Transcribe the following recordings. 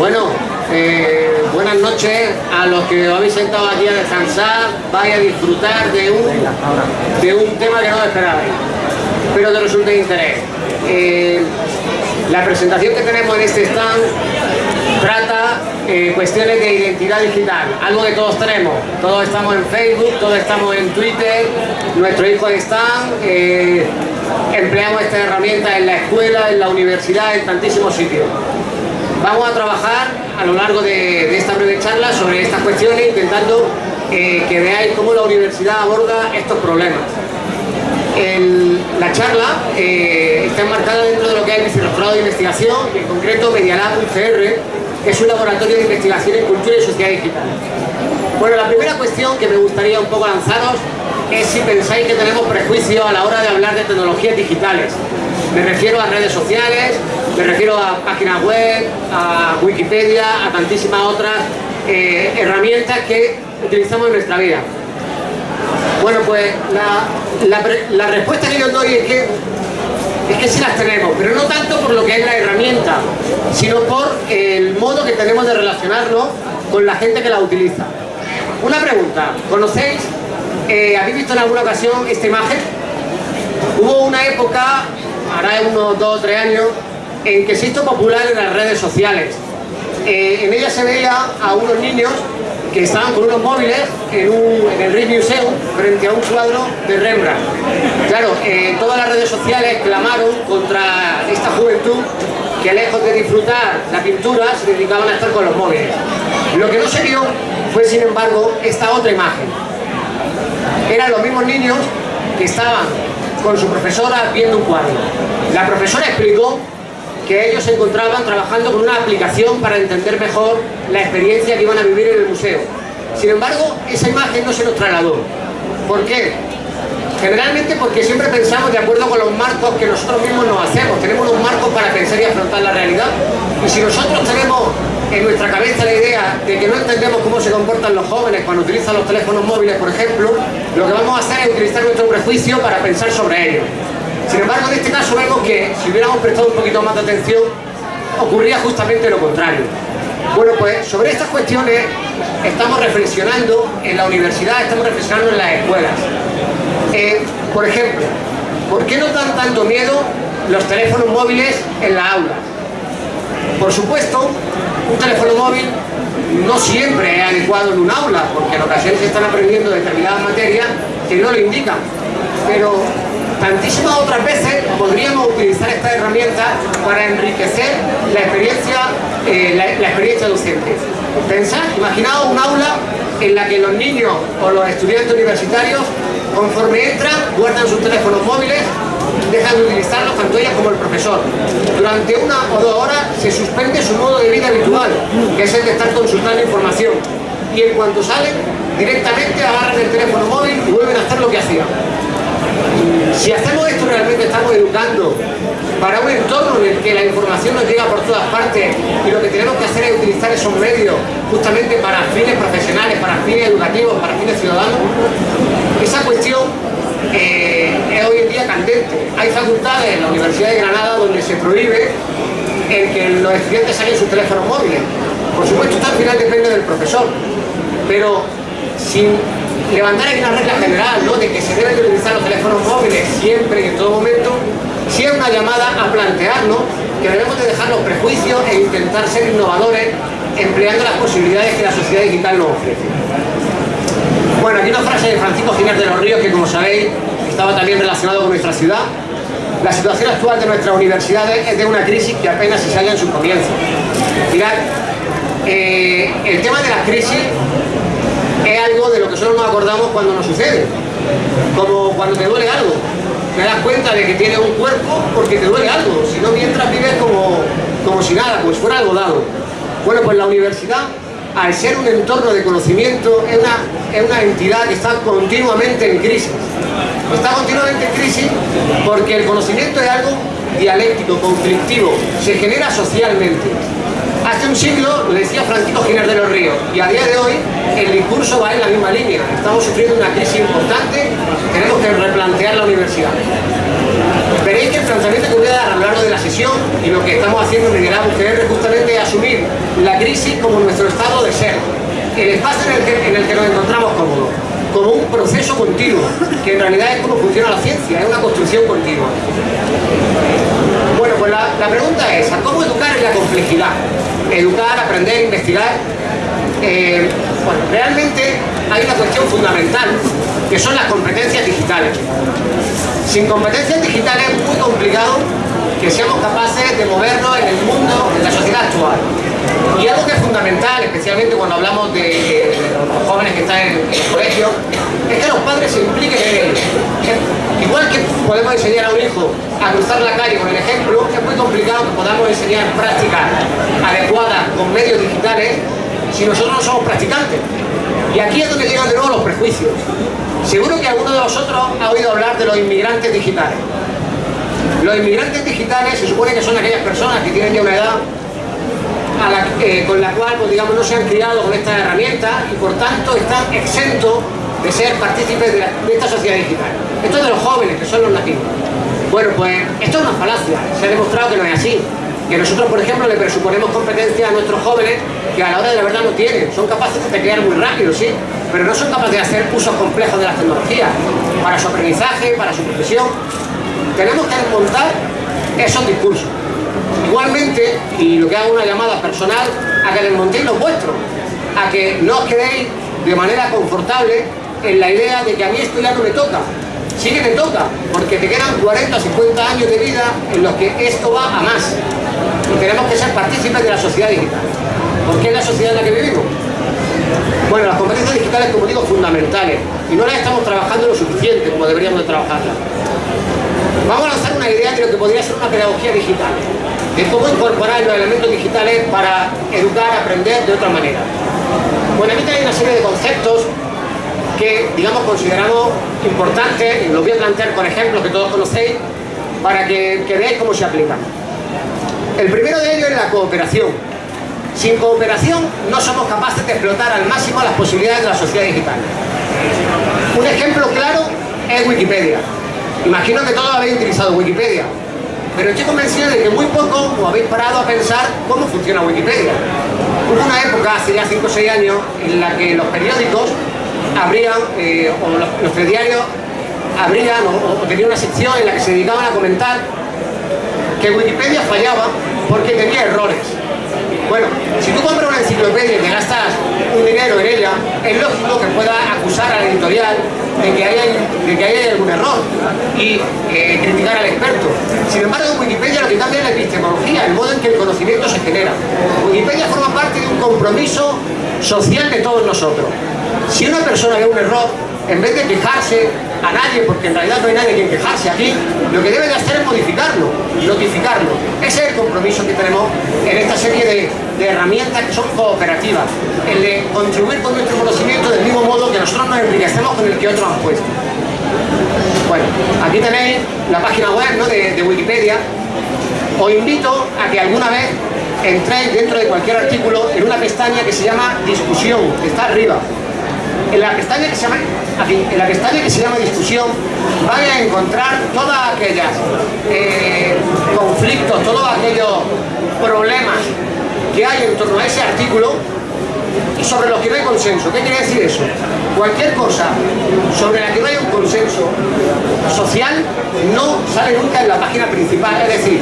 Bueno, eh, buenas noches a los que os habéis sentado aquí a descansar, vais a disfrutar de un, de un tema que no esperabais, pero que resulte de interés. Eh, la presentación que tenemos en este stand trata eh, cuestiones de identidad digital, algo que todos tenemos. Todos estamos en Facebook, todos estamos en Twitter, nuestros hijos están, eh, empleamos esta herramienta en la escuela, en la universidad, en tantísimos sitios. Vamos a trabajar a lo largo de, esta breve charla sobre estas cuestiones, intentando eh, que veáis cómo la universidad aborda estos problemas. la charla está enmarcada dentro de lo que es el Vicerrectorado de Investigación, en concreto Medialab UCR, que es un laboratorio de investigación en cultura y sociedad digital. Bueno, la primera cuestión que me gustaría un poco lanzaros es si pensáis que tenemos prejuicios a la hora de hablar de tecnologías digitales. Me refiero a redes sociales, me refiero a páginas web, a Wikipedia, a tantísimas otras eh, herramientas que utilizamos en nuestra vida. Bueno, pues la, respuesta que yo doy es que es que sí las tenemos, pero no tanto por lo que es la herramienta, sino por el modo que tenemos de relacionarnos con la gente que la utiliza. Una pregunta, ¿conocéis, eh, habéis visto en alguna ocasión esta imagen? Hubo una época, hará unos dos o tres años, en que se hizo popular en las redes sociales. Eh, en ella se veía a unos niños que estaban con unos móviles en, el Rijksmuseum frente a un cuadro de Rembrandt. Claro, eh, todas las redes sociales clamaron contra esta juventud que lejos de disfrutar la pintura se dedicaban a estar con los móviles. Lo que no se vio fue sin embargo esta otra imagen. Eran los mismos niños que estaban con su profesora viendo un cuadro. La profesora explicó que ellos se encontraban trabajando con una aplicación para entender mejor la experiencia que iban a vivir en el museo. Sin embargo, esa imagen no se nos trasladó. ¿Por qué? Generalmente porque siempre pensamos de acuerdo con los marcos que nosotros mismos nos hacemos. Tenemos unos marcos para pensar y afrontar la realidad. Y si nosotros tenemos en nuestra cabeza la idea de que no entendemos cómo se comportan los jóvenes cuando utilizan los teléfonos móviles, por ejemplo, lo que vamos a hacer es utilizar nuestro prejuicio para pensar sobre ellos. Sin embargo, en este caso vemos que si hubiéramos prestado un poquito más de atención, ocurría justamente lo contrario. Bueno, pues sobre estas cuestiones estamos reflexionando en la universidad, estamos reflexionando en las escuelas. Eh, por ejemplo, ¿por qué no dan tanto miedo los teléfonos móviles en la aula? Por supuesto, un teléfono móvil no siempre es adecuado en un aula, porque en ocasiones se están aprendiendo determinadas materias que no lo indican. Pero tantísimas otras veces podríamos utilizar esta herramienta para enriquecer la experiencia, eh, la, experiencia docente. Pensad, imaginaos un aula en la que los niños o los estudiantes universitarios, conforme entran, guardan sus teléfonos móviles, dejan de utilizarlos tanto ellas como el profesor. Durante una o dos horas se suspende su modo de vida habitual, que es el de estar consultando información. Y en cuanto salen, directamente agarran el teléfono móvil y vuelven a hacer lo que hacían. Si hacemos esto realmente estamos educando para un entorno en el que la información nos llega por todas partes y lo que tenemos que hacer es utilizar esos medios justamente para fines profesionales, para fines educativos, para fines ciudadanos, esa cuestión eh, es hoy en día candente. Hay facultades en la Universidad de Granada donde se prohíbe el que los estudiantes saquen sus teléfonos móviles. Por supuesto, esto al final depende del profesor, pero sin levantar aquí una regla general, ¿no? De que se deben de utilizar los teléfonos móviles siempre y en todo momento, si es una llamada a plantearnos que debemos de dejar los prejuicios e intentar ser innovadores empleando las posibilidades que la sociedad digital nos ofrece. Bueno, aquí una frase de Francisco Ginés de los Ríos que como sabéis estaba también relacionado con nuestra ciudad. La situación actual de nuestras universidades es de una crisis que apenas se sale en sus comienzos. Mirad, eh, el tema de la crisis algo de lo que solo nos acordamos cuando nos sucede. Como cuando te duele algo. Te das cuenta de que tienes un cuerpo porque te duele algo. Si no, mientras vives como, como si nada, como si fuera algo dado. Bueno, pues la universidad, al ser un entorno de conocimiento, es una, es una entidad que está continuamente en crisis. Está continuamente en crisis porque el conocimiento es algo dialéctico, conflictivo, se genera socialmente. Hace un siglo lo decía Francisco Giner de los Ríos y a día de hoy el discurso va en la misma línea. Estamos sufriendo una crisis importante, tenemos que replantear la universidad. Veréis que el planteamiento que voy a dar a lo largo de la sesión y lo que estamos haciendo en Liderazgo UGR justamente asumir la crisis como nuestro estado de ser, el espacio en el que, en el que nos encontramos cómodos, como un proceso continuo, que en realidad es como funciona la ciencia, es una construcción continua. Pues la, pregunta es, ¿cómo educar en la complejidad? Educar, aprender, investigar. Eh, bueno, realmente hay una cuestión fundamental, que son las competencias digitales. Sin competencias digitales es muy complicado que seamos capaces de movernos en el mundo, en la sociedad actual. Y algo que es fundamental, especialmente cuando hablamos de, los jóvenes que están en, el colegio, es que los padres se impliquen en ello. Igual que podemos enseñar a un hijo a cruzar la calle con el ejemplo, es muy complicado que podamos enseñar prácticas adecuadas con medios digitales si nosotros no somos practicantes. Y aquí es donde llegan de nuevo los prejuicios. Seguro que alguno de vosotros ha oído hablar de los inmigrantes digitales. Los inmigrantes digitales se supone que son aquellas personas que tienen ya una edad eh, con la cual pues, digamos, no se han criado con estas herramientas y por tanto están exentos de ser partícipes de, esta sociedad digital. Esto es de los jóvenes, que son los nativos. Bueno, pues esto es una falacia, se ha demostrado que no es así. Que nosotros, por ejemplo, le presuponemos competencia a nuestros jóvenes que a la hora de la verdad no tienen. Son capaces de crear muy rápido, sí, pero no son capaces de hacer usos complejos de las tecnologías para su aprendizaje, para su profesión. Tenemos que desmontar esos discursos. Igualmente, y lo que hago una llamada personal, a que desmontéis los vuestros, a que no os quedéis de manera confortable en la idea de que a mí esto ya no me toca. Sí que te toca, porque te quedan 40 o 50 años de vida en los que esto va a más. Y tenemos que ser partícipes de la sociedad digital. porque es la sociedad en la que vivimos? Bueno, las competencias digitales, como digo, fundamentales. Y no las estamos trabajando lo suficiente como deberíamos de trabajarlas. Vamos a lanzar una idea de lo que podría ser una pedagogía digital. De cómo incorporar los elementos digitales para educar, aprender de otra manera. Bueno, aquí hay una serie de conceptos que, digamos, consideramos importantes, los voy a plantear con ejemplos que todos conocéis, para que, que veáis cómo se aplican. El primero de ellos es la cooperación. Sin cooperación no somos capaces de explotar al máximo las posibilidades de la sociedad digital. Un ejemplo claro es Wikipedia. Imagino que todos habéis utilizado Wikipedia, pero estoy convencido de que muy poco os habéis parado a pensar cómo funciona Wikipedia. Hubo una época, hace ya 5 o 6 años, en la que los periódicos abrían, eh, o los, los telediarios abrían o, o tenían una sección en la que se dedicaban a comentar que Wikipedia fallaba porque tenía errores. Bueno, si tú compras una enciclopedia y te gastas un dinero en ella, es lógico que pueda acusar a la editorial de que haya, algún error y eh, criticar al experto. Sin embargo, en Wikipedia lo que cambia es la epistemología, el modo en que el conocimiento se genera. Wikipedia forma parte de un compromiso social de todos nosotros. Si una persona ve un error, en vez de quejarse a nadie, porque en realidad no hay nadie quien quejarse aquí, lo que debe de hacer es modificarlo, notificarlo. Ese es el compromiso que tenemos en esta serie de, herramientas que son cooperativas, el de contribuir con nuestro conocimiento del mismo modo que nosotros nos enriquecemos con el que otros han puesto. Bueno, aquí tenéis la página web de, de Wikipedia. Os invito a que alguna vez entréis dentro de cualquier artículo en una pestaña que se llama discusión, que está arriba en la pestaña que se llama, en la pestaña que se llama discusión, van a encontrar todos aquellos eh, conflictos, todos aquellos problemas que hay en torno a ese artículo sobre los que no hay consenso. ¿Qué quiere decir eso? Cualquier cosa sobre la que no hay un consenso social no sale nunca en la página principal. Es decir,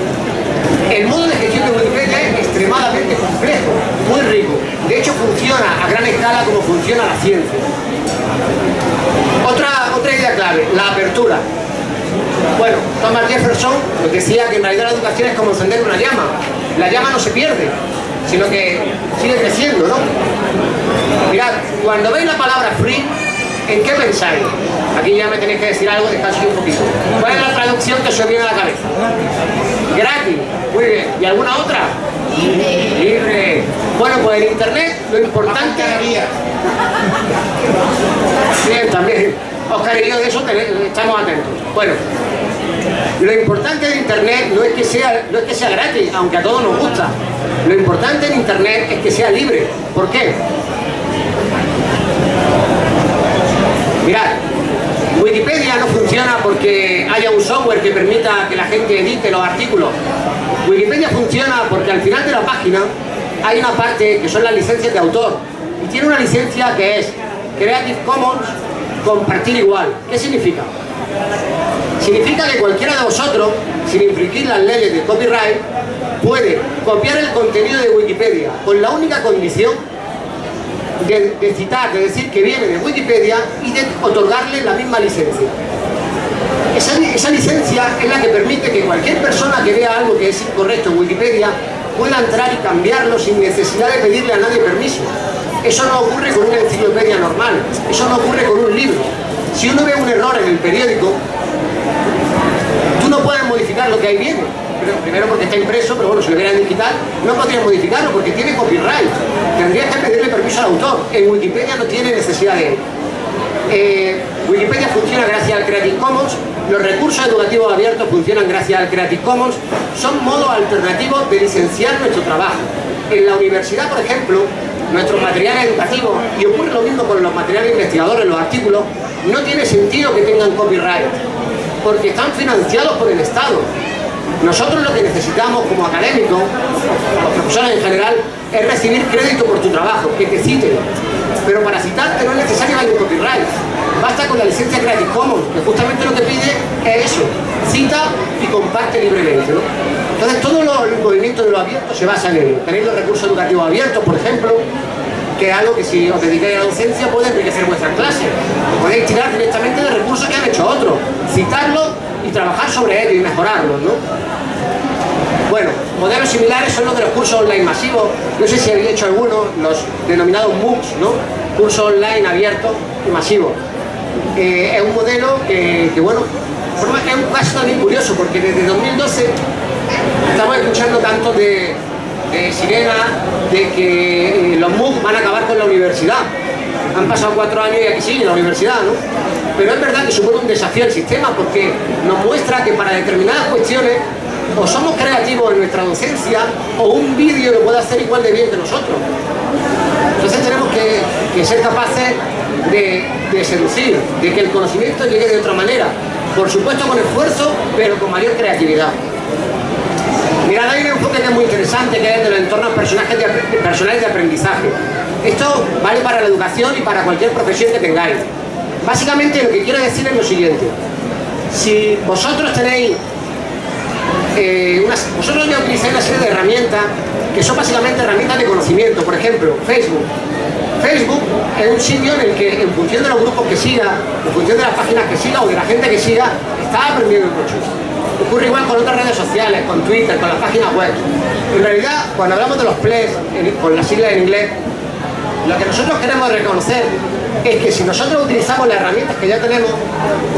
el modo de gestión de Wikipedia es extremadamente complejo, muy rico. De hecho, funciona a gran escala como funciona la ciencia. Otra, idea clave, la apertura. Bueno, Thomas Jefferson decía que en realidad la educación es como encender una llama. La llama no se pierde, sino que sigue creciendo, ¿no? Mirad, cuando veis la palabra free, ¿en qué pensáis? Aquí ya me tenéis que decir algo, descanso un poquito. ¿Cuál es la traducción que se viene a la cabeza? Gratis. Muy bien. ¿Y alguna otra? Libre. Bueno, pues en internet lo importante... Bien, también. Oscar y yo de eso estamos atentos. Bueno, lo importante de internet no es que sea, no es que sea gratis, aunque a todos nos gusta. Lo importante en internet es que sea libre. ¿Por qué? Mirad, Wikipedia no funciona porque haya un software que permita que la gente edite los artículos. Wikipedia funciona porque al final de la página hay una parte que son las licencias de autor y tiene una licencia que es Creative Commons compartir igual. ¿Qué significa? Significa que cualquiera de vosotros, sin infringir las leyes de copyright, puede copiar el contenido de Wikipedia con la única condición de, citar, de decir que viene de Wikipedia y de otorgarle la misma licencia. Esa, esa, licencia es la que permite que cualquier persona que vea algo que es incorrecto en Wikipedia pueda entrar y cambiarlo sin necesidad de pedirle a nadie permiso. Eso no ocurre con una enciclopedia normal, eso no ocurre con un libro. Si uno ve un error en el periódico, tú no puedes modificar lo que ahí viene. Primero porque está impreso, pero bueno, si lo viera en digital, no podrías modificarlo porque tiene copyright. Tendrías que pedirle permiso al autor. En Wikipedia no tiene necesidad de él. Eh, Wikipedia funciona gracias al Creative Commons, los recursos educativos abiertos funcionan gracias al Creative Commons, son modos alternativos de licenciar nuestro trabajo. En la universidad, por ejemplo, nuestros materiales educativos, y ocurre lo mismo con los materiales investigadores, los artículos, no tiene sentido que tengan copyright, porque están financiados por el Estado. Nosotros lo que necesitamos como académicos, los profesores en general, es recibir crédito por tu trabajo, que te citen. Pero para citarte no es necesario el copyright. Basta con la licencia Creative Commons, que justamente lo que pide es eso, cita y comparte libremente. Entonces todo el movimiento de lo abierto se basa en ello. Tenéis los recursos educativos abiertos, por ejemplo, que es algo que si os dedicáis a la docencia puede enriquecer vuestra clase. Podéis tirar directamente de recursos que han hecho otros, citarlos y trabajar sobre ellos y mejorarlos, ¿no? Bueno, modelos similares son los de los cursos online masivos. No sé si habéis hecho alguno, los denominados MOOCs, ¿no? Cursos online abiertos y masivos. Eh, es un modelo que, bueno, es un caso también curioso porque desde 2012 estamos escuchando tanto de, sirena de que eh, los MOOC van a acabar con la universidad. Han pasado cuatro años y aquí sigue la universidad, ¿no? Pero es verdad que supone un desafío al sistema porque nos muestra que para determinadas cuestiones o somos creativos en nuestra docencia o un vídeo lo puede hacer igual de bien que nosotros. Entonces tenemos que, ser capaces de, seducir, de que el conocimiento llegue de otra manera. Por supuesto con esfuerzo, pero con mayor creatividad. Mirad, hay un enfoque que es muy interesante, que es de los entornos personales de, personales de aprendizaje. Esto vale para la educación y para cualquier profesión que tengáis. Básicamente lo que quiero decir es lo siguiente. Si vosotros tenéis eh, vosotros ya utilizáis una serie de herramientas que son básicamente herramientas de conocimiento, por ejemplo, Facebook. Facebook es un sitio en el que, en función de los grupos que siga, en función de las páginas que siga o de la gente que siga, está aprendiendo mucho. Ocurre igual con otras redes sociales, con Twitter, con las páginas web. En realidad, cuando hablamos de los plays, con las siglas en inglés, lo que nosotros queremos reconocer es que si nosotros utilizamos las herramientas que ya tenemos,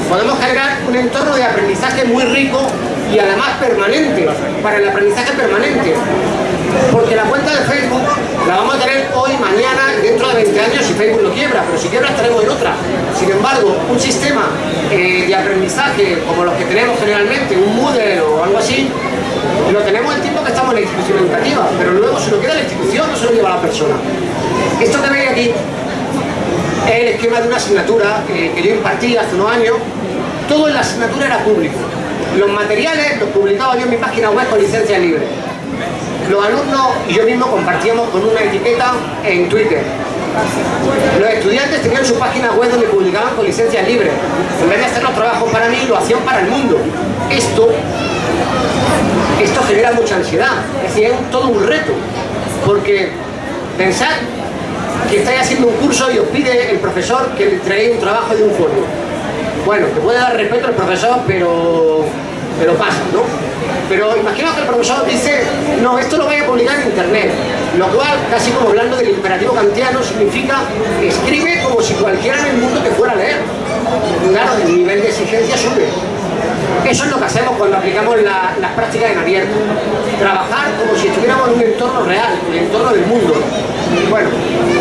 podemos generar un entorno de aprendizaje muy rico y además permanente, para el aprendizaje permanente. Porque la cuenta de Facebook la vamos a tener hoy, mañana, dentro de 20 años si Facebook no quiebra, pero si quiebra estaremos en otra. Sin embargo, un sistema eh, de aprendizaje como los que tenemos generalmente, un Moodle o algo así, lo tenemos el tiempo que estamos en la institución educativa, pero luego se lo queda la institución, no se lo lleva la persona. Esto que veis aquí es el esquema de una asignatura que, que yo impartí hace unos años. Todo en la asignatura era público. Los materiales los publicaba yo en mi página web con licencia libre. Los alumnos y yo mismo compartíamos con una etiqueta en Twitter. Los estudiantes tenían su página web donde publicaban con licencia libre. En vez de hacer los trabajos para mí, lo hacían para el mundo. Esto, esto genera mucha ansiedad. Es decir, es todo un reto. Porque pensar que estáis haciendo un curso y os pide el profesor que le traiga un trabajo de un folio bueno, te puede dar respeto al profesor, pero, pero pasa, ¿no? Pero imagina que el profesor dice, no, esto lo voy a publicar en internet, lo cual, casi como hablando del imperativo kantiano, significa escribe como si cualquiera en el mundo te fuera a leer. Claro, el nivel de exigencia sube. Eso es lo que hacemos cuando aplicamos las prácticas en abierto. Trabajar como si estuviéramos en un entorno real, en el entorno del mundo. Bueno,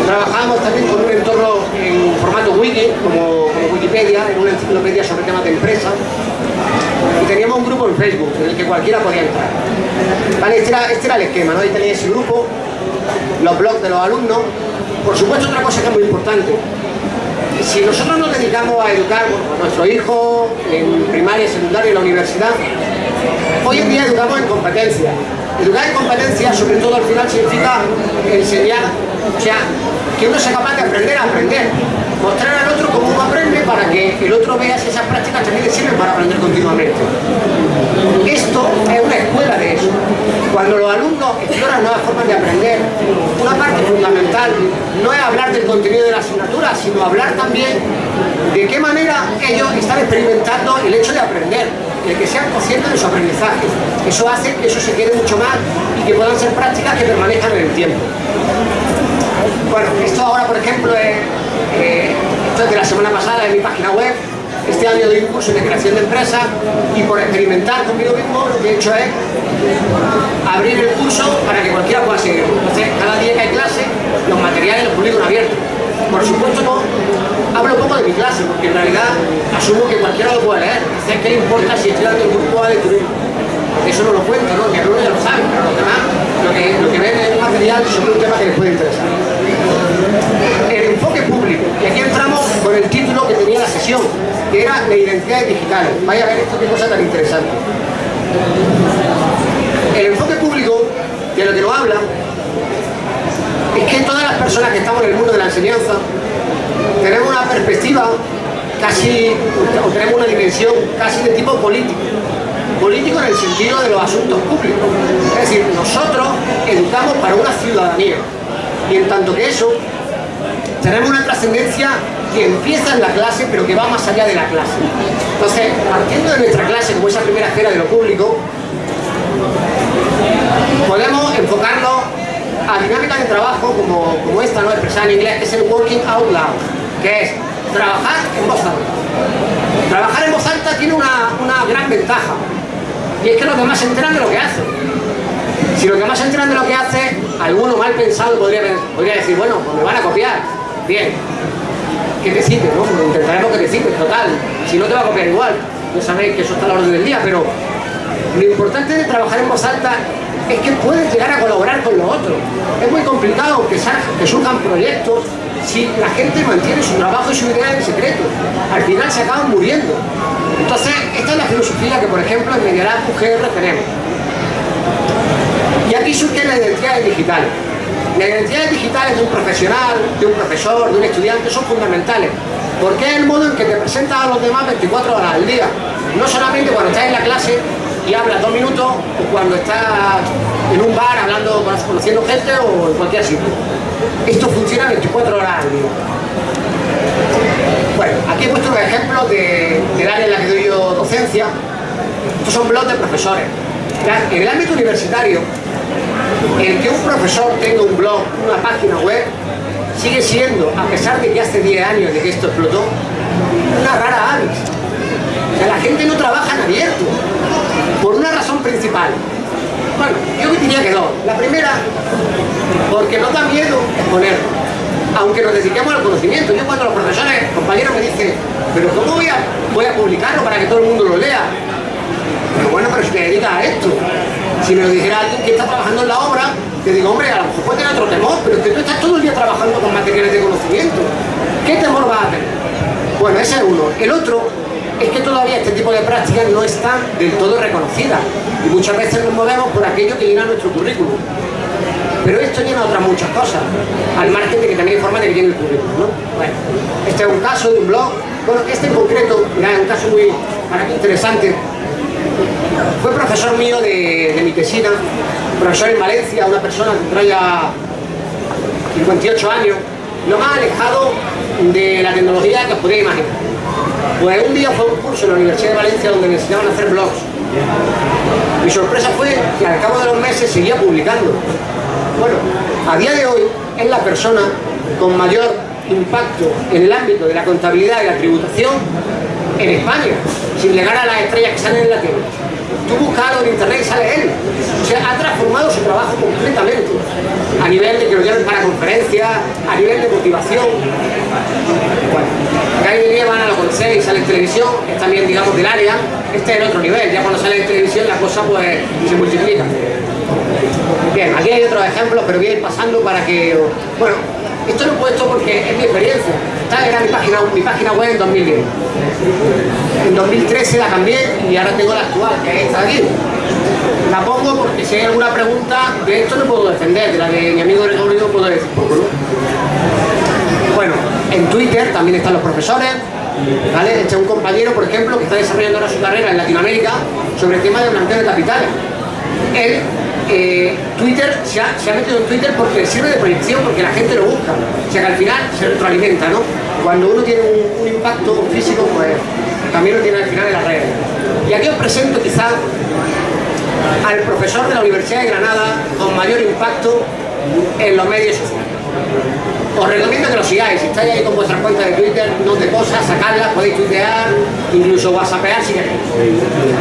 trabajamos también con un entorno en formato wiki, como, Wikipedia, en una enciclopedia sobre temas de empresa. Y teníamos un grupo en Facebook en el que cualquiera podía entrar. Vale, este era, este el esquema, ¿no? Ahí tenéis ese grupo, los blogs de los alumnos. Por supuesto, otra cosa que es muy importante. si nosotros nos dedicamos a educar a nuestros hijos en primaria, secundaria y la universidad, hoy en día educamos en competencia. Educar en competencia, sobre todo al final, significa enseñar, o sea, que uno sea capaz de aprender a aprender. Mostrar al otro cómo uno aprende para que el otro vea si esas prácticas también le sirven para aprender continuamente. Esto es una escuela de eso. Cuando los alumnos exploran nuevas formas de aprender, una parte fundamental no es hablar del contenido de la asignatura, sino hablar también de qué manera ellos están experimentando el hecho de aprender, el que sean conscientes de su aprendizaje. Eso hace que eso se quede mucho más y que puedan ser prácticas que permanezcan en el tiempo. Bueno, esto ahora, por ejemplo, es, eh, de la semana pasada en mi página web, este año doy un curso de creación de empresas y por experimentar conmigo mismo lo que he hecho es abrir el curso para que cualquiera pueda seguirlo. Entonces, cada día que hay clase, los materiales los publico en abierto. Por supuesto no hablo poco de mi clase, porque en realidad asumo que cualquiera lo puede leer. Entonces, ¿qué importa si estoy dando un grupo de turismo? Eso no lo cuento, ¿no? Que algunos ya lo saben, pero los demás lo que, lo que ven es un material sobre un tema que les puede interesar. El. Y aquí entramos con el título que tenía la sesión, que era la identidad digital. Vaya a ver esto qué cosa tan interesante. El enfoque público, de lo que lo habla, es que todas las personas que estamos en el mundo de la enseñanza tenemos una perspectiva casi, o tenemos una dimensión casi de tipo político. Político en el sentido de los asuntos públicos. Es decir, nosotros educamos para una ciudadanía. Y en tanto que eso, tenemos una trascendencia que empieza en la clase, pero que va más allá de la clase. Entonces, partiendo de nuestra clase, como esa primera esfera de lo público, podemos enfocarlo a dinámicas de trabajo como, como esta, ¿no? expresada en inglés, que es el working out loud, que es trabajar en voz alta. Trabajar en voz alta tiene una, una gran ventaja, y es que los demás se enteran de lo que hacen. Si los demás se enteran de lo que hace, alguno mal pensado podría, podría decir, bueno, pues me van a copiar. Bien, que te cite, ¿no? Intentaremos que te cite, total. Si no te va a copiar igual. Ya sabéis que eso está a la orden del día, pero lo importante de trabajar en voz alta es que puedes llegar a colaborar con los otros. Es muy complicado que, que surjan proyectos si la gente mantiene su trabajo y su idea en secreto. Al final se acaban muriendo. Entonces, esta es la filosofía que, por ejemplo, en Medialab UGR tenemos. Y aquí surge la identidad digital. Las identidades digitales de un profesional, de un profesor, de un estudiante son fundamentales. Porque es el modo en que te presentas a los demás 24 horas al día. No solamente cuando estás en la clase y hablas dos minutos o cuando estás en un bar hablando, conociendo gente o en cualquier sitio. Esto funciona 24 horas al día. Bueno, aquí he puesto los ejemplos de, del área en la que doy yo docencia. Estos son blogs de profesores. En el ámbito universitario, el que un profesor tenga un blog, una página web, sigue siendo, a pesar de que hace 10 años de que esto explotó, una rara avis. O sea, la gente no trabaja en abierto, por una razón principal. Bueno, yo diría que dos. La primera, porque no da miedo exponerlo aunque nos dediquemos al conocimiento. Yo cuando los profesores, compañeros me dicen, pero ¿cómo voy a, voy a publicarlo para que todo el mundo lo lea? Pero bueno, pero si te dedicas a esto, si me lo dijera alguien que está trabajando en la obra, te digo, hombre, a lo mejor puede tener otro temor, pero es que tú estás todo el día trabajando con materiales de conocimiento. ¿Qué temor vas a tener? Bueno, ese es uno. El otro es que todavía este tipo de prácticas no están del todo reconocidas y muchas veces nos movemos por aquello que llena nuestro currículum. Pero esto llena otras muchas cosas, al margen de que también hay formas de que llene el currículum, ¿no? Bueno, este es un caso de un blog, bueno, este en concreto, mira, es un caso muy interesante. Fue profesor mío de, mi tesina, profesor en Valencia, una persona que trae ya 58 años, lo más alejado de la tecnología que os podéis imaginar. Pues un día fue un curso en la Universidad de Valencia donde me enseñaban a hacer blogs. Mi sorpresa fue que al cabo de los meses seguía publicando. Bueno, a día de hoy es la persona con mayor impacto en el ámbito de la contabilidad y la tributación en España, sin llegar a las estrellas que salen en la tele. Tú buscas algo en internet y sale él. O sea, ha transformado su trabajo completamente. A nivel de que lo lleven para conferencias, a nivel de motivación. Bueno, van a lo conocéis, sale en televisión, es también, digamos, del área. Este es el otro nivel, ya cuando sale en televisión la cosa pues se multiplica. Bien, aquí hay otros ejemplos, pero voy a ir pasando para que... Bueno, Esto lo he puesto porque es mi experiencia. Esta era mi página, mi página web en 2010. En 2013 la cambié y ahora tengo la actual, que es esta de aquí. La pongo porque si hay alguna pregunta, de esto no puedo defender, de la de mi amigo Gregorio no puedo decir poco, ¿no? Bueno, en Twitter también están los profesores, ¿vale? Este es un compañero, por ejemplo, que está desarrollando ahora su carrera en Latinoamérica sobre el tema de blanqueo de capitales. Él, Twitter, se ha, metido en Twitter porque sirve de proyección, porque la gente lo busca. O sea que al final se retroalimenta, ¿no? Cuando uno tiene un, impacto físico, pues también lo tiene al final en las redes. Y aquí os presento quizá al profesor de la Universidad de Granada con mayor impacto en los medios sociales. Os recomiendo que lo sigáis, si estáis ahí con vuestras cuentas de Twitter, no te cosas, sacadlas, podéis tuitear, incluso whatsappear si queréis.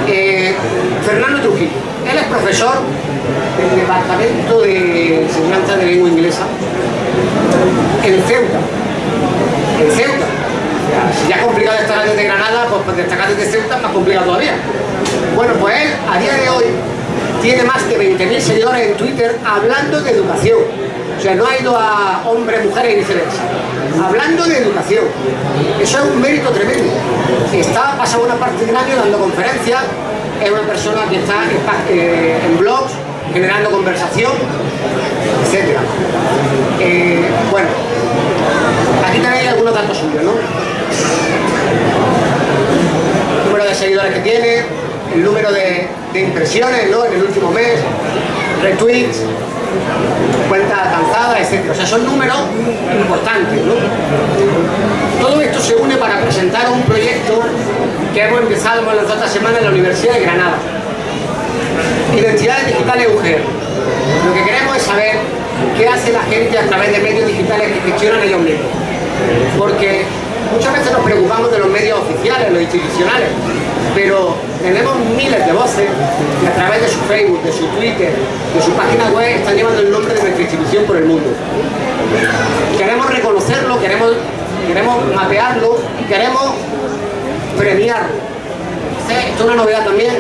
Eh, Fernando Trujillo, él es profesor del Departamento de Enseñanza de Lengua Inglesa en Ceuta. En Ceuta. Si ya es complicado estar desde Granada, pues destacar desde Ceuta es más complicado todavía. Bueno, pues él, a día de hoy, tiene más de 20.000 seguidores en Twitter hablando de educación. O sea, no ha ido a hombres, mujeres y viceversa. Hablando de educación. Eso es un mérito tremendo. Está pasado una parte del año dando conferencias, es una persona que está eh, en blogs, generando conversación, etc. Eh, bueno, aquí tenéis algunos datos suyos, ¿no? El número de seguidores que tiene, el número de, impresiones ¿no? en el último mes, retweets, cuentas alcanzadas, etc. O sea, son números importantes. ¿no? Todo esto se une para presentar un proyecto que hemos empezado en las otras semanas en la Universidad de Granada. Identidades digitales UGR. Lo que queremos es saber qué hace la gente a través de medios digitales que gestionan ellos mismos. Porque muchas veces nos preocupamos de los medios oficiales, los institucionales, pero tenemos miles de voces que a través de su Facebook, de su Twitter, de su página web están llevando el nombre de nuestra institución por el mundo. Queremos reconocerlo, queremos, queremos mapearlo y queremos premiarlo. Esto es una novedad también.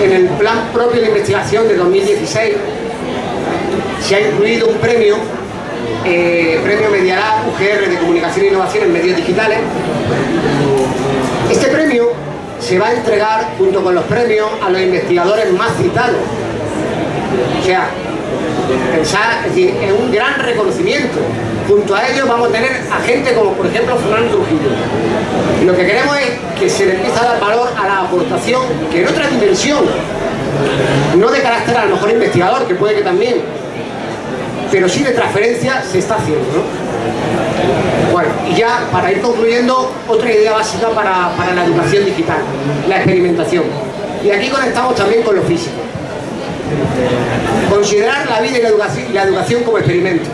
En el plan propio de investigación de 2016 se ha incluido un premio eh, Premio Medialab UGR de Comunicación e Innovación en Medios Digitales. Este premio se va a entregar junto con los premios a los investigadores más citados. O sea, pensar, es decir, es un gran reconocimiento. Junto a ellos vamos a tener a gente como por ejemplo Fernando Trujillo. Lo que queremos es que se le empiece a dar valor a la aportación que en otra dimensión, no de carácter a lo mejor investigador, que puede que también, pero sí de transferencia se está haciendo. ¿no? Bueno, y ya para ir concluyendo, otra idea básica para, para la educación digital, la experimentación. Y aquí conectamos también con lo físico. Considerar la vida y la educación, y la educación como experimento.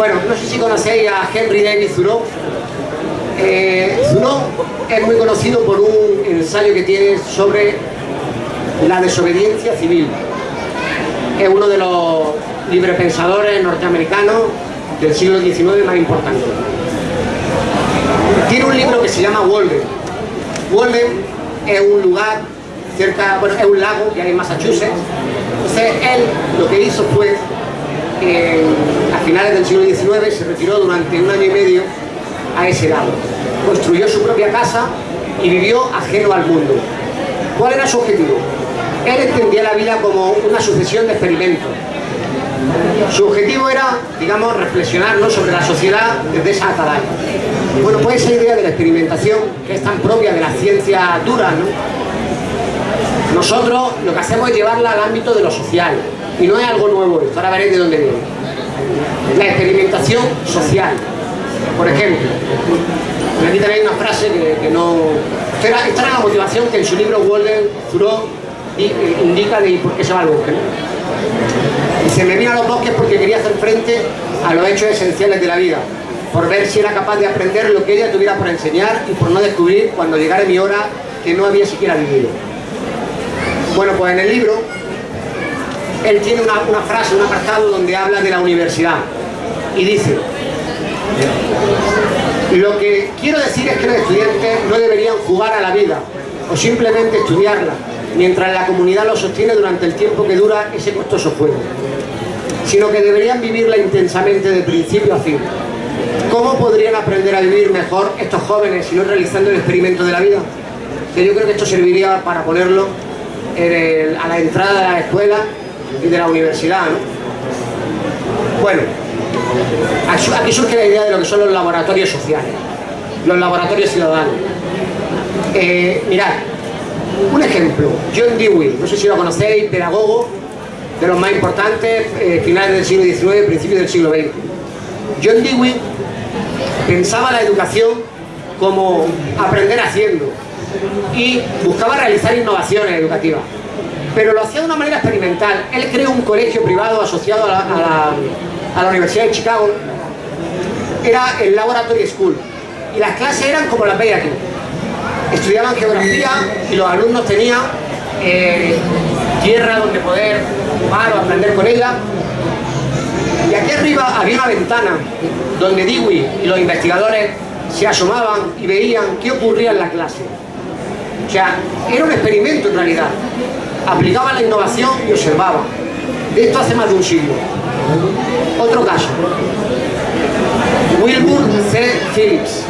Bueno, no sé si conocéis a Henry David Thoreau. Eh, Thoreau es muy conocido por un ensayo que tiene sobre la desobediencia civil. Es uno de los librepensadores norteamericanos del siglo XIX más importantes. Tiene un libro que se llama Walden. Walden es un lugar cerca, bueno, es un lago que hay en Massachusetts. Entonces él lo que hizo fue, eh, a finales del siglo XIX, se retiró durante un año y medio a ese lago. Construyó su propia casa y vivió ajeno al mundo. ¿Cuál era su objetivo? Él entendía la vida como una sucesión de experimentos. Su objetivo era, digamos, reflexionar ¿no? sobre la sociedad desde esa atalaya. Bueno, pues esa idea de la experimentación, que es tan propia de la ciencia dura, ¿no? Nosotros lo que hacemos es llevarla al ámbito de lo social, y no es algo nuevo ahora veréis de dónde viene. La experimentación social, por ejemplo. Aquí tenéis una frase que, no... Esta era, la motivación que en su libro Walden Thoreau indica de por qué se va al bosque. ¿no? Se me vino a los bosques porque quería hacer frente a los hechos esenciales de la vida, por ver si era capaz de aprender lo que ella tuviera por enseñar y por no descubrir cuando llegara mi hora que no había siquiera vivido. Bueno, pues en el libro él tiene una, frase, un apartado donde habla de la universidad y dice lo que quiero decir es que los estudiantes no deberían jugar a la vida o simplemente estudiarla mientras la comunidad lo sostiene durante el tiempo que dura ese costoso juego. sino que deberían vivirla intensamente de principio a fin. ¿Cómo podrían aprender a vivir mejor estos jóvenes si no realizando el experimento de la vida? Que yo creo que esto serviría para ponerlo a la entrada de la escuela y de la universidad. Bueno, aquí surge la idea de lo que son los laboratorios sociales, los laboratorios ciudadanos. Eh, mirad, un ejemplo, John Dewey, no sé si lo conocéis, pedagogo de los más importantes, eh, finales del siglo XIX, principios del siglo XX. John Dewey pensaba la educación como aprender haciendo y buscaba realizar innovaciones educativas pero lo hacía de una manera experimental. Él creó un colegio privado asociado a la, Universidad de Chicago, era el Laboratory School, y las clases eran como las veis aquí. Estudiaban geografía y los alumnos tenían eh, tierra donde poder jugar o aprender con ella. Y aquí arriba había una ventana donde Dewey y los investigadores se asomaban y veían qué ocurría en la clase. O sea, era un experimento en realidad aplicaba la innovación y observaba. Esto hace más de un siglo. Otro caso. Wilbur C. Phillips.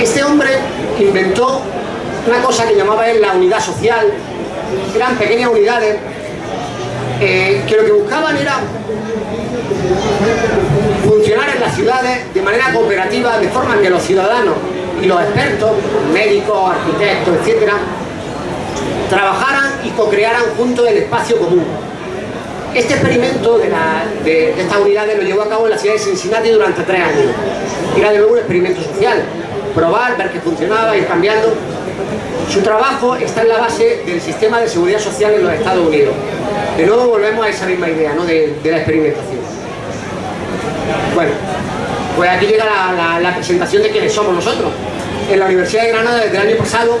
Este hombre inventó una cosa que llamaba él la unidad social. Eran pequeñas unidades eh, que lo que buscaban era funcionar en las ciudades de manera cooperativa, de forma que los ciudadanos y los expertos, médicos, arquitectos, etcétera, trabajaran co-crearan juntos el espacio común. Este experimento de, estas unidades lo llevó a cabo en la ciudad de Cincinnati durante tres años. Era de nuevo un experimento social, probar, ver que funcionaba, ir cambiando. Su trabajo está en la base del sistema de seguridad social en los Estados Unidos. De nuevo volvemos a esa misma idea ¿no? de, la experimentación. Bueno, pues aquí llega la, la presentación de quiénes somos nosotros. En la Universidad de Granada desde el año pasado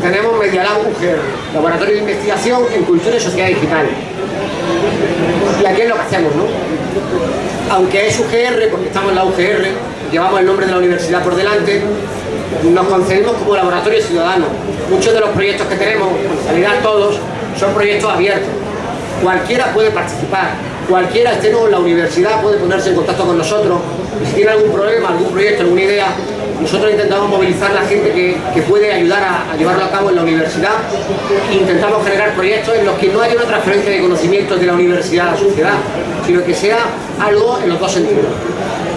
tenemos Medialab UGR, Laboratorio de Investigación en Cultura y Sociedad Digital. Y aquí es lo que hacemos, ¿no? Aunque es UGR, porque estamos en la UGR, llevamos el nombre de la universidad por delante, nos concedemos como laboratorio ciudadano. Muchos de los proyectos que tenemos, en realidad todos, son proyectos abiertos. Cualquiera puede participar, cualquiera esté en la universidad puede ponerse en contacto con nosotros. si tiene algún problema, algún proyecto, nosotros intentamos movilizar a la gente que, puede ayudar a, llevarlo a cabo en la universidad intentamos generar proyectos en los que no haya una transferencia de conocimientos de la universidad a la sociedad, sino que sea algo en los dos sentidos.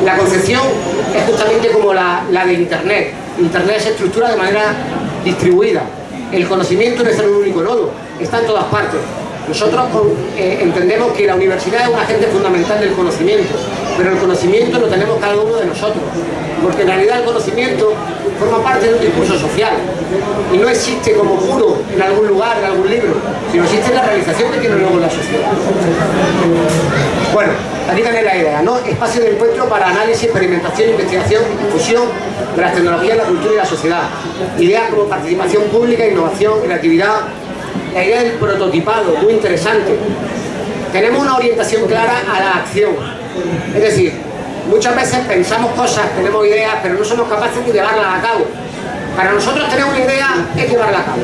La concepción es justamente como la, de Internet. Internet se estructura de manera distribuida. El conocimiento no es en un único nodo, está en todas partes. Nosotros eh, entendemos que la universidad es un agente fundamental del conocimiento, pero el conocimiento lo tenemos cada uno de nosotros, porque en realidad el conocimiento forma parte de un discurso social y no existe como puro en algún lugar, en algún libro, sino existe la realización que tiene luego la sociedad. Bueno, aquí tenéis la idea, ¿no? Espacio de encuentro para análisis, experimentación, investigación y difusión de las tecnologías, la cultura y la sociedad. Ideas como participación pública, innovación, creatividad, la idea del prototipado, muy interesante. Tenemos una orientación clara a la acción. Es decir, muchas veces pensamos cosas, tenemos ideas, pero no somos capaces de llevarlas a cabo. Para nosotros tener una idea es llevarla a cabo.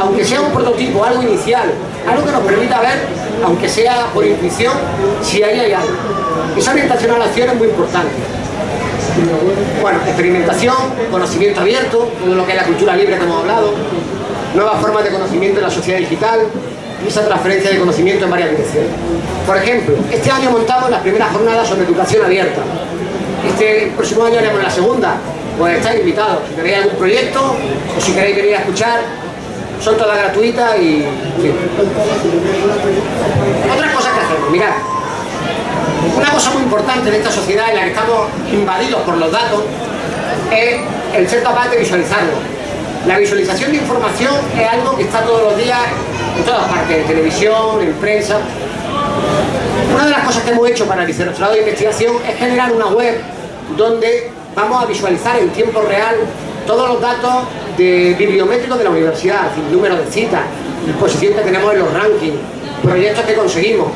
Aunque sea un prototipo, algo inicial, algo que nos permita ver, aunque sea por intuición, si ahí hay algo. Esa orientación a la acción es muy importante. Bueno, experimentación, conocimiento abierto, todo lo que es la cultura libre que hemos hablado, nuevas formas de conocimiento en la sociedad digital esa transferencia de conocimiento en varias direcciones. Por ejemplo, este año montamos las primeras jornadas sobre educación abierta. Este próximo año haremos la segunda. Pues estáis invitados. Si tenéis algún proyecto o si queréis venir a escuchar, son todas gratuitas y... Otras cosas que hacemos, mirad. Una cosa muy importante en esta sociedad en la que estamos invadidos por los datos es el ser capaz de visualizarlo la visualización de información es algo que está todos los días en todas partes, en televisión, en prensa. Una de las cosas que hemos hecho para el Vicerrectorado de Investigación es generar una web donde vamos a visualizar en tiempo real todos los datos bibliométricos de la universidad, es número de citas, disposición que tenemos en los rankings, proyectos que conseguimos.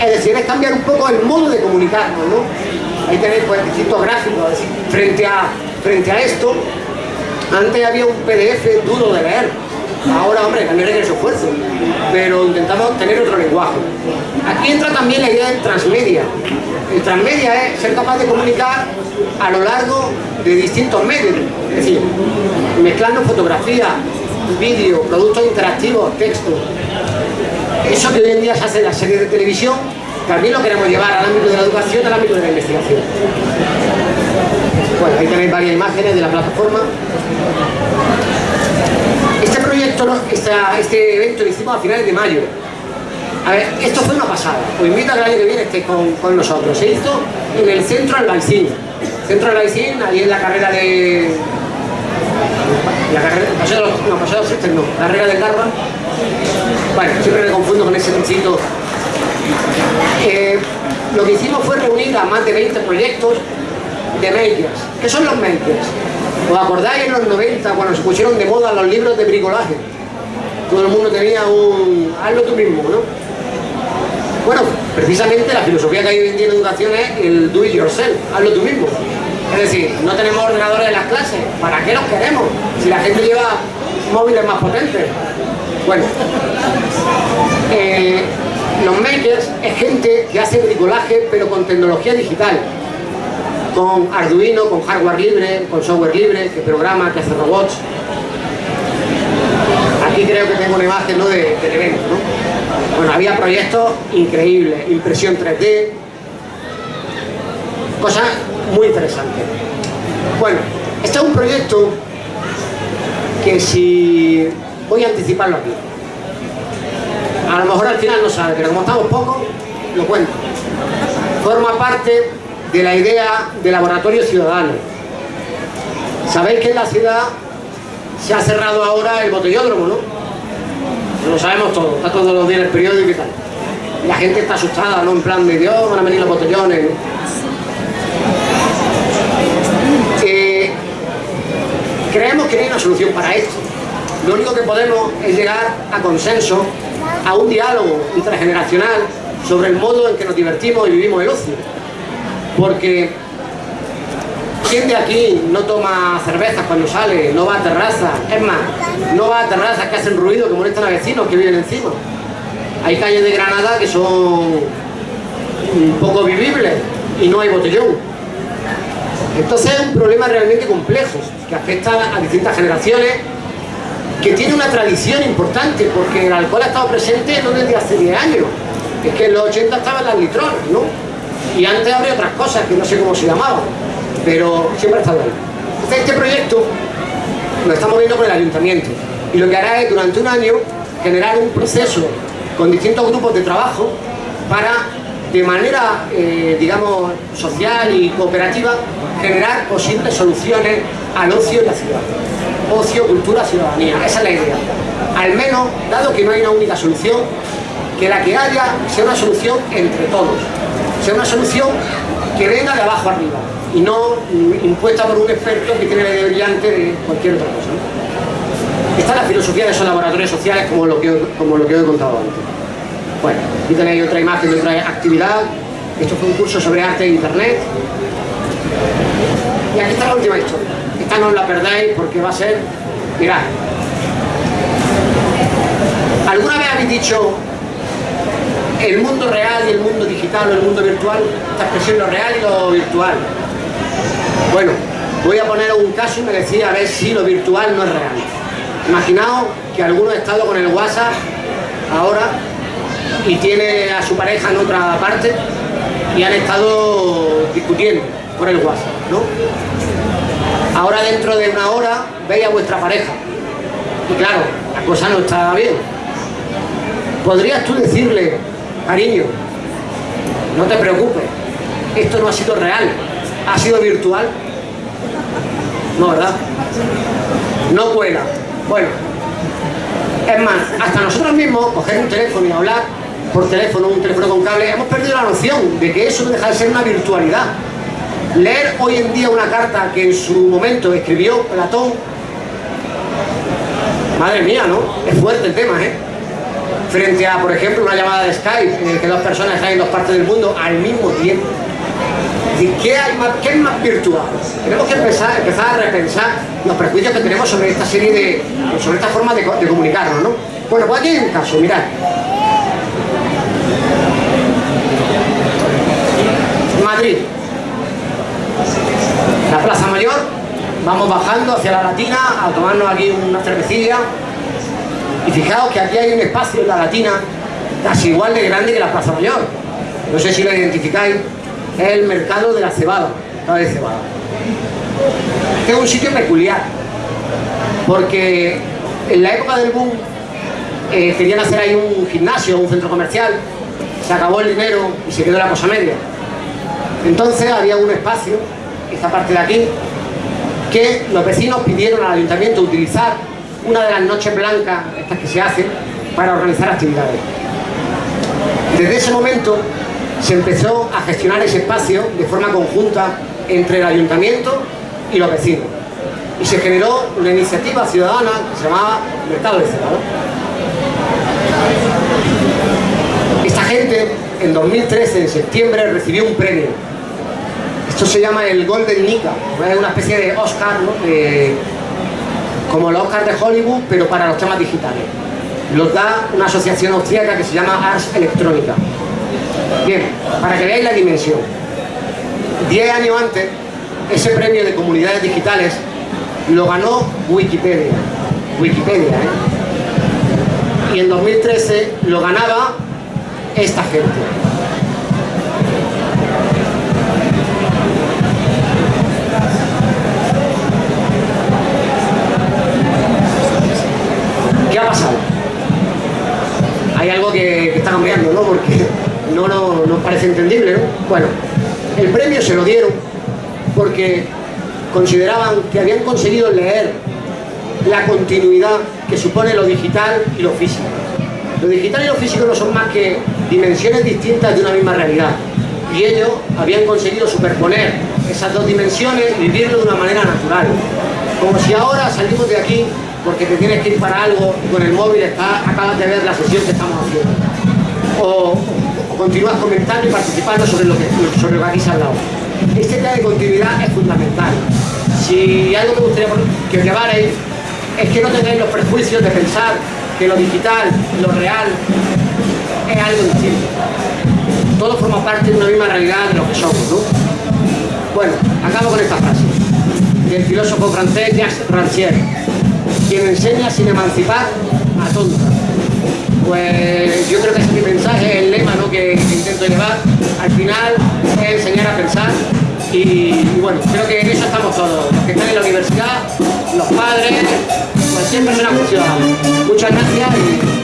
Es decir, es cambiar un poco el modo de comunicarnos, ¿no? Ahí tenéis pues, distintos gráficos, frente a, frente a esto, antes había un PDF duro de leer. Ahora, hombre, también requiere esfuerzo, pero intentamos tener otro lenguaje. Aquí entra también la idea del transmedia. El transmedia es ser capaz de comunicar a lo largo de distintos medios, es decir, mezclando fotografía, vídeo, productos interactivos, texto. Eso que hoy en día se hace en las series de televisión, también lo queremos llevar al ámbito de la educación, al ámbito de la investigación. Bueno, ahí tenéis varias imágenes de la plataforma. Este proyecto, este evento lo hicimos a finales de mayo. A ver, esto fue una pasada. Os invito a que el año que viene estéis con, nosotros. Se hizo en el centro Albaicín. Centro Albaicín, ahí en la carrera de... La carrera, paseo no, paseo de no, la carrera del Garba. Bueno, siempre me confundo con ese sitio. Eh, lo que hicimos fue reunir a más de 20 proyectos de makers. ¿Qué son los makers? ¿Os acordáis en los 90 cuando se pusieron de moda los libros de bricolaje? Todo el mundo tenía un... hazlo tú mismo, ¿no? Bueno, precisamente la filosofía que hay hoy en día educación es el do it yourself, hazlo tú mismo. Es decir, no tenemos ordenadores en las clases, ¿para qué los queremos? Si la gente lleva móviles más potentes. Bueno, eh, los makers es gente que hace bricolaje pero con tecnología digital con Arduino, con hardware libre, con software libre, que programa, que hace robots. Aquí creo que tengo una imagen ¿no? de, del evento. ¿no? Bueno, había proyectos increíbles, impresión 3D, cosas muy interesantes. Bueno, este es un proyecto que si... voy a anticiparlo aquí. A lo mejor al final no sabe, pero como estamos pocos, lo cuento. Forma parte de la idea de laboratorio ciudadano. Sabéis que en la ciudad se ha cerrado ahora el botellódromo, ¿no? Lo sabemos todo, está todos los días en el periódico y tal. La gente está asustada, ¿no? En plan de Dios, van a venir los botellones. Eh, creemos que hay una solución para esto. Lo único que podemos es llegar a consenso, a un diálogo intergeneracional sobre el modo en que nos divertimos y vivimos el ocio porque ¿quién de aquí no toma cervezas cuando sale? No va a terrazas, es más, no va a terrazas que hacen ruido, que molestan a vecinos que viven encima. Hay calles de Granada que son poco vivibles y no hay botellón. Entonces es un problema realmente complejo que afecta a distintas generaciones que tiene una tradición importante porque el alcohol ha estado presente no desde hace 10 años es que en los 80 estaban las litronas, ¿no? Y antes habría otras cosas que no sé cómo se llamaban, pero siempre ha estado ahí. este proyecto lo estamos viendo con el ayuntamiento y lo que hará es durante un año generar un proceso con distintos grupos de trabajo para de manera, eh, digamos, social y cooperativa, generar posibles soluciones al ocio en la ciudad. Ocio, cultura, ciudadanía, esa es la idea. Al menos, dado que no hay una única solución, que la que haya sea una solución entre todos sea una solución que venga de abajo arriba y no impuesta por un experto que tiene la idea brillante de cualquier otra cosa. Esta es la filosofía de esos laboratorios sociales como lo que, como lo que os he contado antes. Bueno, aquí tenéis otra imagen de otra actividad. Esto fue un curso sobre arte e internet. Y aquí está la última historia. Esta no la perdáis porque va a ser... Mirad. ¿Alguna vez habéis dicho el mundo real y el mundo digital o el mundo virtual, esta expresión lo real y lo virtual. Bueno, voy a poner un caso y me decía a ver si lo virtual no es real. Imaginaos que alguno ha estado con el WhatsApp ahora y tiene a su pareja en otra parte y han estado discutiendo por el WhatsApp, ¿no? Ahora dentro de una hora veis a vuestra pareja y claro, la cosa no está bien. ¿Podrías tú decirle Cariño, no te preocupes, esto no ha sido real, ha sido virtual. No, ¿verdad? No cuela. Bueno, es más, hasta nosotros mismos, coger un teléfono y hablar por teléfono, un teléfono con cable, hemos perdido la noción de que eso deja de ser una virtualidad. Leer hoy en día una carta que en su momento escribió Platón, madre mía, ¿no? Es fuerte el tema, ¿eh? Frente a, por ejemplo, una llamada de Skype en que dos personas están en dos partes del mundo al mismo tiempo. decir, ¿qué, hay más, ¿qué es más virtual? Tenemos que empezar, empezar a repensar los prejuicios que tenemos sobre esta serie de, sobre esta forma de, de comunicarnos, ¿no? Bueno, pues aquí hay un caso, mirad. Madrid. La Plaza Mayor, vamos bajando hacia la Latina a tomarnos aquí una cervecilla. Y fijaos que aquí hay un espacio en la Latina casi igual de grande que la Plaza Mayor. No sé si lo identificáis. Es el mercado de la cebada, de cebada. Este es un sitio peculiar, porque en la época del boom eh, querían hacer ahí un gimnasio, un centro comercial, se acabó el dinero y se quedó la cosa media. Entonces había un espacio, esta parte de aquí, que los vecinos pidieron al ayuntamiento utilizar una de las noches blancas, estas que se hacen, para organizar actividades. Desde ese momento se empezó a gestionar ese espacio de forma conjunta entre el ayuntamiento y los vecinos. Y se generó una iniciativa ciudadana que se llamaba Mercado de Cerrado. Esta gente, en 2013, en septiembre, recibió un premio esto se llama el Golden Nika, es una especie de Oscar, como los Oscars de Hollywood, pero para los temas digitales. Los da una asociación austríaca que se llama Ars Electrónica. Bien, para que veáis la dimensión. Diez años antes, ese premio de comunidades digitales lo ganó Wikipedia. Wikipedia, ¿eh? Y en 2013 lo ganaba esta gente. Ha pasado? Hay algo que, está cambiando, ¿no? Porque no nos parece entendible, ¿no? Bueno, el premio se lo dieron porque consideraban que habían conseguido leer la continuidad que supone lo digital y lo físico. Lo digital y lo físico no son más que dimensiones distintas de una misma realidad. Y ellos habían conseguido superponer esas dos dimensiones y vivirlo de una manera natural. Como si ahora salimos de aquí porque te tienes que ir para algo y con el móvil acabas de ver la sesión que estamos haciendo. O, continúas comentando y participando sobre lo que, sobre lo que aquí se ha hablado. Este tema de continuidad es fundamental. Si algo me gustaría que os llevarais es que no tengáis los prejuicios de pensar que lo digital, lo real, es algo distinto. Todo forma parte de una misma realidad de lo que somos, ¿no? Bueno, acabo con esta frase y el filósofo francés Jacques Rancière, quien enseña sin emancipar a tontos. Pues yo creo que ese es mi mensaje, el lema ¿no? que intento llevar. Al final es enseñar a pensar y, bueno, creo que en eso estamos todos, los que están en la universidad, los padres, pues cualquier persona funcional. Muchas gracias y...